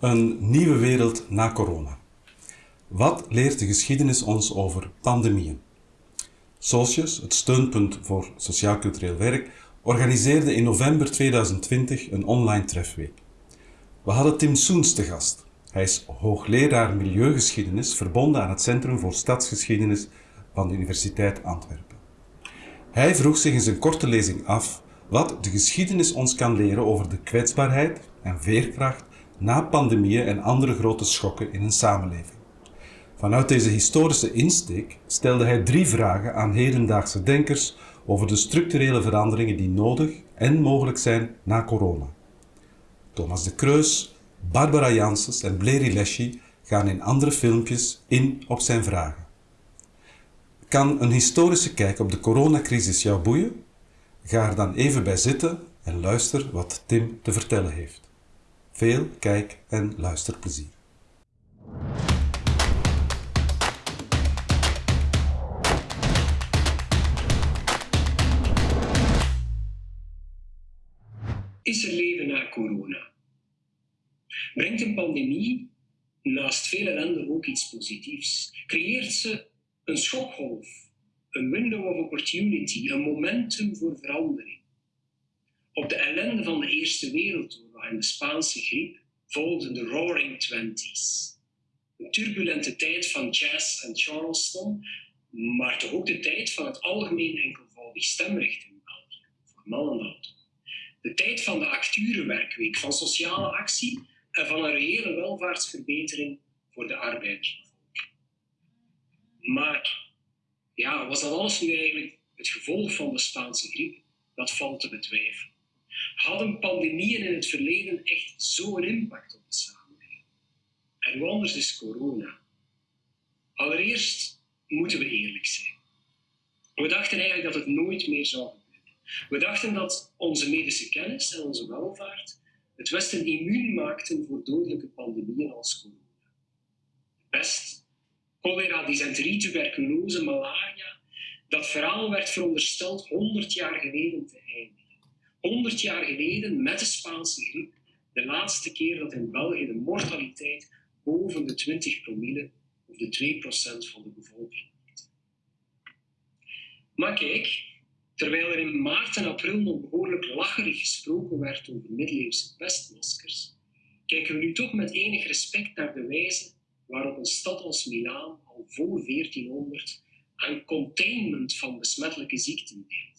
Een nieuwe wereld na corona. Wat leert de geschiedenis ons over pandemieën? Socius, het steunpunt voor sociaal-cultureel werk, organiseerde in november 2020 een online trefweek. We hadden Tim Soens te gast. Hij is hoogleraar milieugeschiedenis verbonden aan het Centrum voor Stadsgeschiedenis van de Universiteit Antwerpen. Hij vroeg zich in zijn korte lezing af wat de geschiedenis ons kan leren over de kwetsbaarheid en veerkracht na pandemieën en andere grote schokken in een samenleving. Vanuit deze historische insteek stelde hij drie vragen aan hedendaagse denkers over de structurele veranderingen die nodig en mogelijk zijn na corona. Thomas de Kreus, Barbara Janssens en Bleri Leschi gaan in andere filmpjes in op zijn vragen. Kan een historische kijk op de coronacrisis jou boeien? Ga er dan even bij zitten en luister wat Tim te vertellen heeft. Veel kijk- en luisterplezier. Is er leven na corona? Brengt een pandemie naast veel ellende ook iets positiefs? Creëert ze een schokgolf, een window of opportunity, een momentum voor verandering? Op de ellende van de Eerste Wereldoorlog en de Spaanse griep volgden de Roaring Twenties. Een turbulente tijd van jazz en Charleston, maar toch ook de tijd van het algemeen enkelvoudig stemrecht in België, voor mannen. De tijd van de acturenwerkweek, van sociale actie en van een reële welvaartsverbetering voor de arbeidersbevolking. Maar ja, was dat alles nu eigenlijk het gevolg van de Spaanse griep? Dat valt te betwijfelen. Hadden pandemieën in het verleden echt zo'n impact op de samenleving? En hoe anders is corona? Allereerst moeten we eerlijk zijn. We dachten eigenlijk dat het nooit meer zou gebeuren. We dachten dat onze medische kennis en onze welvaart het Westen immuun maakten voor dodelijke pandemieën als corona. Pest, cholera, dysenterie, tuberculose, malaria, dat verhaal werd verondersteld 100 jaar geleden te eindigen. 100 jaar geleden, met de Spaanse griep, de laatste keer dat in België de mortaliteit boven de 20 promille of de 2% van de bevolking ligt. Maar kijk, terwijl er in maart en april nog behoorlijk lacherig gesproken werd over middeleeuwse pestmaskers, kijken we nu toch met enig respect naar de wijze waarop een stad als Milaan al voor 1400 aan containment van besmettelijke ziekten deed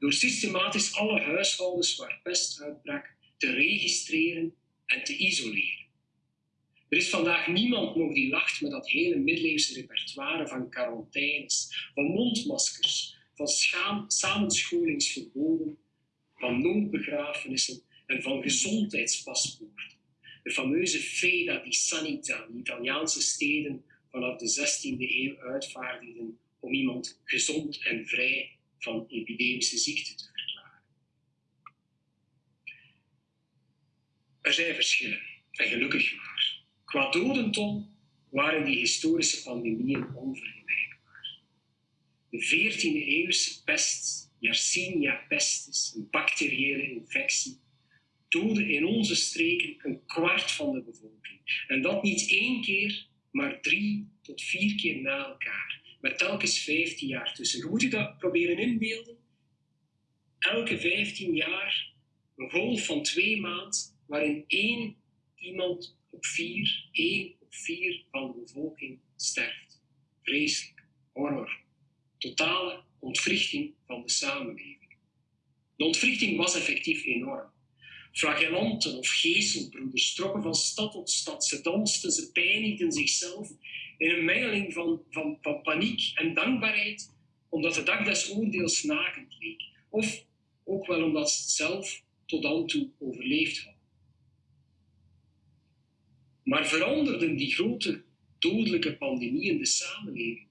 door systematisch alle huishoudens waar pest uitbrak te registreren en te isoleren. Er is vandaag niemand nog die lacht met dat hele middeleeuwse repertoire van quarantaines, van mondmaskers, van samenscholingsverboden, van noodbegrafenissen en van gezondheidspaspoorten. De fameuze Feda di Sanità, die Italiaanse steden vanaf de 16e eeuw uitvaardigden om iemand gezond en vrij van epidemische ziekten te verklaren. Er zijn verschillen, en gelukkig maar. Qua dodental waren die historische pandemieën onvergelijkbaar. De 14e eeuwse pest, Yersinia pestis, een bacteriële infectie, doodde in onze streken een kwart van de bevolking. En dat niet één keer, maar drie tot vier keer na elkaar met telkens 15 jaar tussen. Je moet je dat proberen inbeelden. Elke 15 jaar een golf van twee maanden waarin één iemand op vier, één op vier van de bevolking sterft. Vreselijk, horror. Totale ontwrichting van de samenleving. De ontwrichting was effectief enorm. Flagellanten of gezelbroeders trokken van stad tot stad. Ze dansten, ze pijnigden zichzelf in een mengeling van, van, van paniek en dankbaarheid, omdat de dag des oordeels nakend leek. Of ook wel omdat ze het zelf tot dan toe overleefd hadden. Maar veranderden die grote dodelijke pandemie in de samenleving?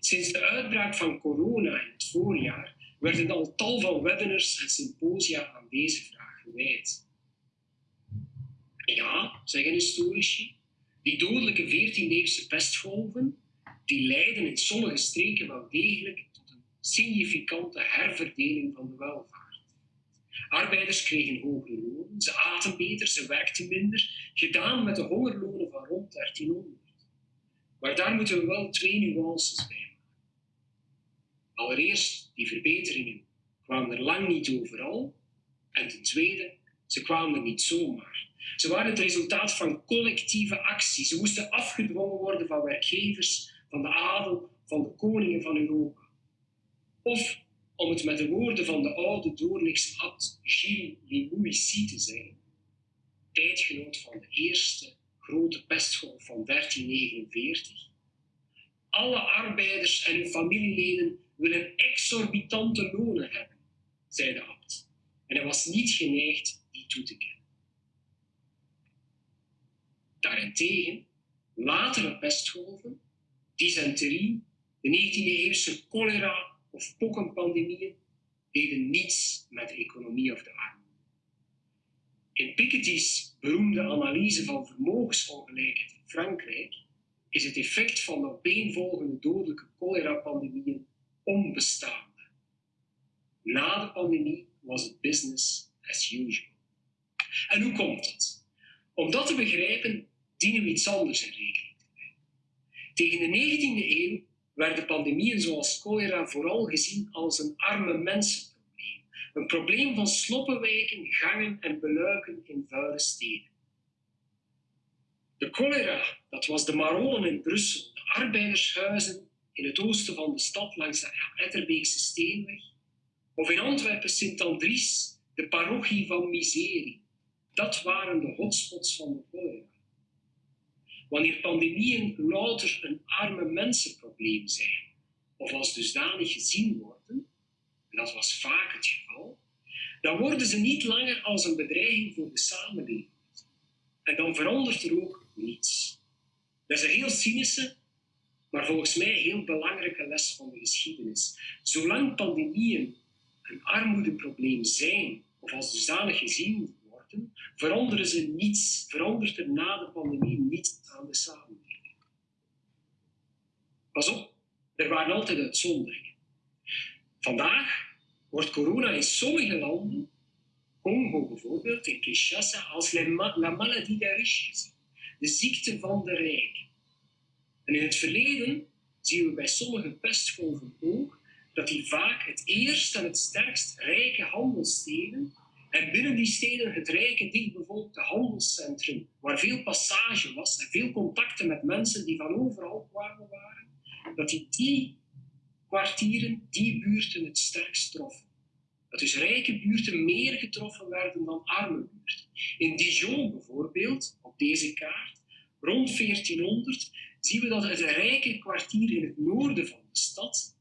Sinds de uitbraak van corona in het voorjaar werden al tal van webinars en symposia aan deze vraag gewijd. Ja, zeggen historici, die dodelijke 14e-eeuwse pestgolven die leiden in sommige streken wel degelijk tot een significante herverdeling van de welvaart. Arbeiders kregen hogere lonen, ze aten beter, ze werkten minder, gedaan met de hongerlonen van rond 1300. Maar daar moeten we wel twee nuances bij maken. Allereerst, die verbeteringen kwamen er lang niet overal. En ten tweede, ze kwamen er niet zomaar. Ze waren het resultaat van collectieve actie. Ze moesten afgedwongen worden van werkgevers, van de adel, van de koningen van Europa. Of, om het met de woorden van de oude Doornikse abt Gilles Limouici te zeggen, tijdgenoot van de eerste grote pestgolf van 1349. Alle arbeiders en hun familieleden willen exorbitante lonen hebben, zei de abt. En hij was niet geneigd die toe te kennen. Daarentegen, latere pestgolven, dysenterie, de 19e-eeuwse cholera of pokkenpandemieën deden niets met de economie of de armoede. In Piketty's beroemde analyse van vermogensongelijkheid in Frankrijk is het effect van de opeenvolgende dodelijke cholera-pandemieën onbestaande. Na de pandemie was het business as usual. En hoe komt dat? Om dat te begrijpen dienen we iets anders in rekening te brengen. Tegen de 19e eeuw werden pandemieën zoals cholera vooral gezien als een arme mensenprobleem. Een probleem van sloppenwijken, gangen en beluiken in vuile steden. De cholera, dat was de maronen in Brussel, de arbeidershuizen in het oosten van de stad langs de Etterbeekse Steenweg, of in Antwerpen Sint-Andries, de parochie van Miserie. Dat waren de hotspots van de cholera. Wanneer pandemieën louter een arme mensenprobleem zijn, of als dusdanig gezien worden, en dat was vaak het geval, dan worden ze niet langer als een bedreiging voor de samenleving. En dan verandert er ook niets. Dat is een heel cynische, maar volgens mij heel belangrijke les van de geschiedenis. Zolang pandemieën een armoedeprobleem zijn, of als dusdanig gezien veranderen ze niets, verandert er na de pandemie niets aan de samenleving. Pas op, er waren altijd uitzonderingen. Vandaag wordt corona in sommige landen, Congo bijvoorbeeld, in Kinshasa, als la maladie des riches de ziekte van de rijken. En in het verleden zien we bij sommige pestgolven ook dat die vaak het eerst en het sterkst rijke handelssteden en binnen die steden het rijke, dichtbevolkte handelscentrum, waar veel passage was en veel contacten met mensen die van overal kwamen waren, dat die, die kwartieren, die buurten het sterkst troffen. Dat dus rijke buurten meer getroffen werden dan arme buurten. In Dijon bijvoorbeeld, op deze kaart, rond 1400, zien we dat het rijke kwartier in het noorden van de stad,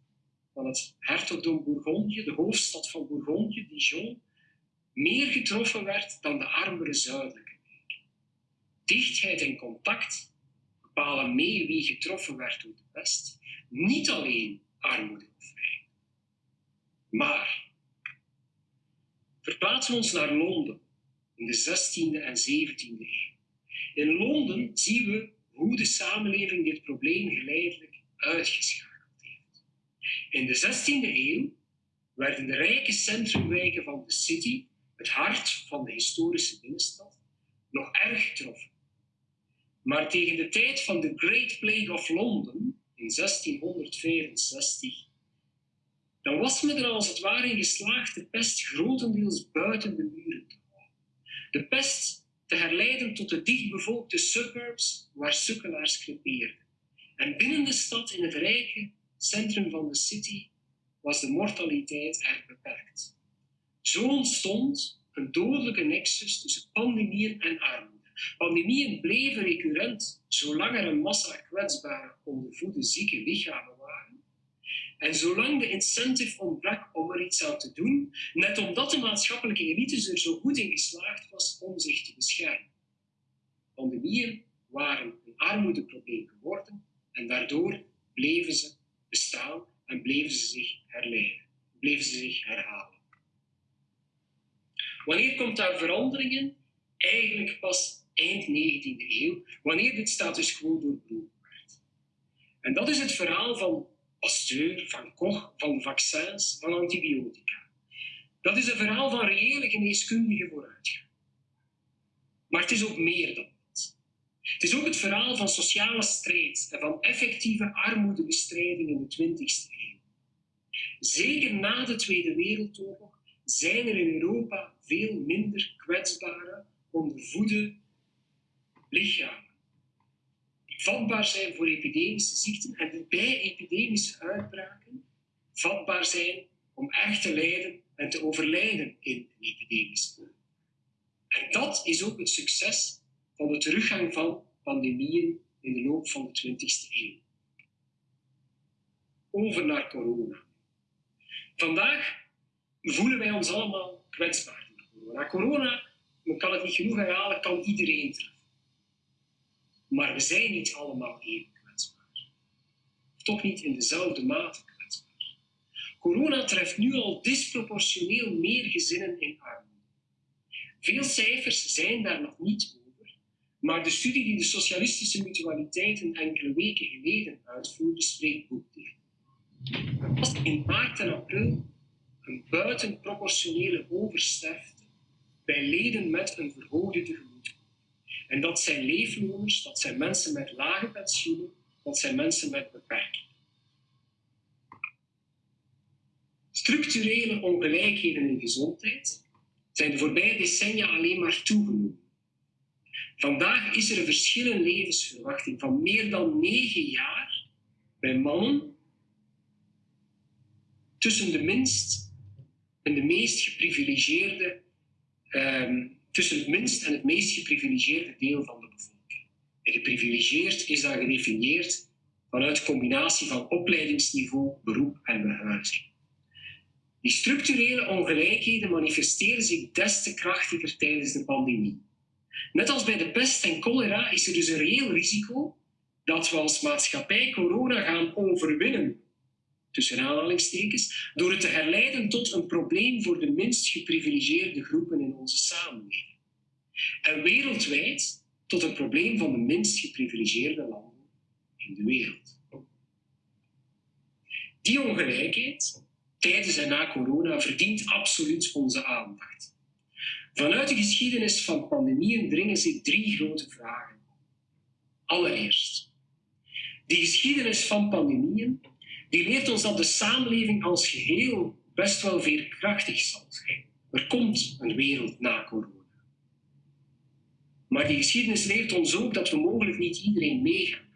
van het hertogdom Bourgogne, de hoofdstad van Bourgogne, Dijon, meer getroffen werd dan de armere zuidelijke. Dichtheid en contact bepalen mee wie getroffen werd door de pest, niet alleen armoede of rijkdom. Maar verplaatsen we ons naar Londen in de 16e en 17e eeuw. In Londen zien we hoe de samenleving dit probleem geleidelijk uitgeschakeld heeft. In de 16e eeuw werden de rijke centrumwijken van de city het hart van de historische binnenstad, nog erg getroffen. Maar tegen de tijd van de Great Plague of London in 1664, dan was men er als het ware in geslaagd de pest grotendeels buiten de muren te houden. De pest te herleiden tot de dichtbevolkte suburbs waar sukkelaars crepeerden. En binnen de stad, in het rijke centrum van de city, was de mortaliteit erg beperkt. Zo ontstond een dodelijke nexus tussen pandemieën en armoede. Pandemieën bleven recurrent zolang er een massa kwetsbare, ondervoede, zieke lichamen waren. En zolang de incentive ontbrak om er iets aan te doen, net omdat de maatschappelijke elite er zo goed in geslaagd was om zich te beschermen. Pandemieën waren een armoedeprobleem geworden en daardoor bleven ze bestaan en bleven ze zich herleiden, bleven ze zich herhalen. Wanneer komt daar veranderingen? Eigenlijk pas eind 19e eeuw, wanneer dit status quo doorbroken. En dat is het verhaal van Pasteur, van Koch, van vaccins, van antibiotica. Dat is een verhaal van reële geneeskundige vooruitgang. Maar het is ook meer dan dat. Het is ook het verhaal van sociale strijd en van effectieve armoedebestrijding in de 20e eeuw. Zeker na de Tweede Wereldoorlog zijn er in Europa veel minder kwetsbare, ondervoede lichamen. Die vatbaar zijn voor epidemische ziekten en die bij epidemische uitbraken vatbaar zijn om echt te lijden en te overlijden in een epidemische En dat is ook het succes van de teruggang van pandemieën in de loop van de 20e eeuw. Over naar corona. Vandaag voelen wij ons allemaal kwetsbaar door corona. Men kan het niet genoeg herhalen, kan iedereen treffen. Maar we zijn niet allemaal even kwetsbaar. Toch niet in dezelfde mate kwetsbaar. Corona treft nu al disproportioneel meer gezinnen in armoede. Veel cijfers zijn daar nog niet over, maar de studie die de socialistische mutualiteiten enkele weken geleden uitvoerde, spreekt boekdelen. Was in maart en april een buitenproportionele oversterfte bij leden met een verhoogde tegemoetkoming. En dat zijn leefloners, dat zijn mensen met lage pensioenen, dat zijn mensen met beperkingen. Structurele ongelijkheden in gezondheid zijn de voorbije decennia alleen maar toegenomen. Vandaag is er een verschil in levensverwachting van meer dan negen jaar bij mannen tussen de minst en de meest geprivilegeerde, um, tussen het minst en het meest geprivilegeerde deel van de bevolking. En geprivilegeerd is dan gedefinieerd vanuit combinatie van opleidingsniveau, beroep en behuizing. Die structurele ongelijkheden manifesteren zich des te krachtiger tijdens de pandemie. Net als bij de pest en cholera is er dus een reëel risico dat we als maatschappij corona gaan overwinnen tussen aanhalingstekens, door het te herleiden tot een probleem voor de minst geprivilegeerde groepen in onze samenleving. En wereldwijd tot een probleem van de minst geprivilegeerde landen in de wereld. Die ongelijkheid tijdens en na corona verdient absoluut onze aandacht. Vanuit de geschiedenis van pandemieën dringen zich drie grote vragen. Allereerst, die geschiedenis van pandemieën die leert ons dat de samenleving als geheel best wel veerkrachtig zal zijn. Er komt een wereld na corona. Maar die geschiedenis leert ons ook dat we mogelijk niet iedereen meegaan.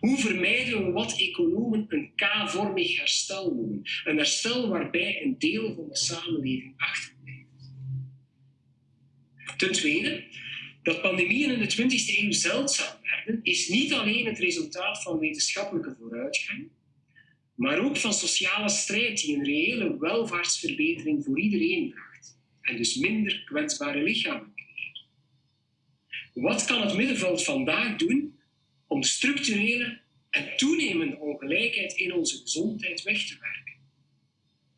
Hoe vermijden we wat economen een K-vormig herstel noemen? Een herstel waarbij een deel van de samenleving achterblijft. Ten tweede, dat pandemieën in de 20e eeuw zeldzaam werden, is niet alleen het resultaat van wetenschappelijke vooruitgang, maar ook van sociale strijd die een reële welvaartsverbetering voor iedereen bracht en dus minder kwetsbare lichamen creëert. Wat kan het middenveld vandaag doen om structurele en toenemende ongelijkheid in onze gezondheid weg te werken?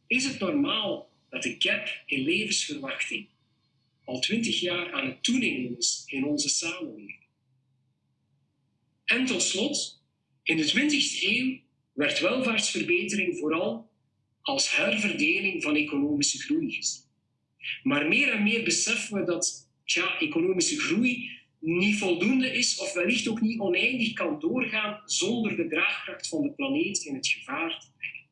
Is het normaal dat de gap in levensverwachting al twintig jaar aan het toenemen is in onze samenleving? En tot slot, in de 20e eeuw werd welvaartsverbetering vooral als herverdeling van economische groei gezien. Maar meer en meer beseffen we dat tja, economische groei niet voldoende is of wellicht ook niet oneindig kan doorgaan zonder de draagkracht van de planeet in het gevaar te brengen.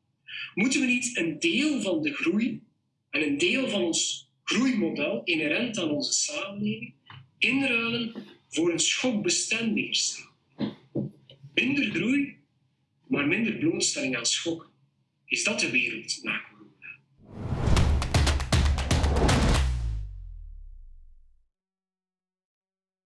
Moeten we niet een deel van de groei en een deel van ons groeimodel inherent aan onze samenleving inruilen voor een schokbestendiger samenleving? Minder groei maar minder blootstelling aan schok. Is dat de wereld na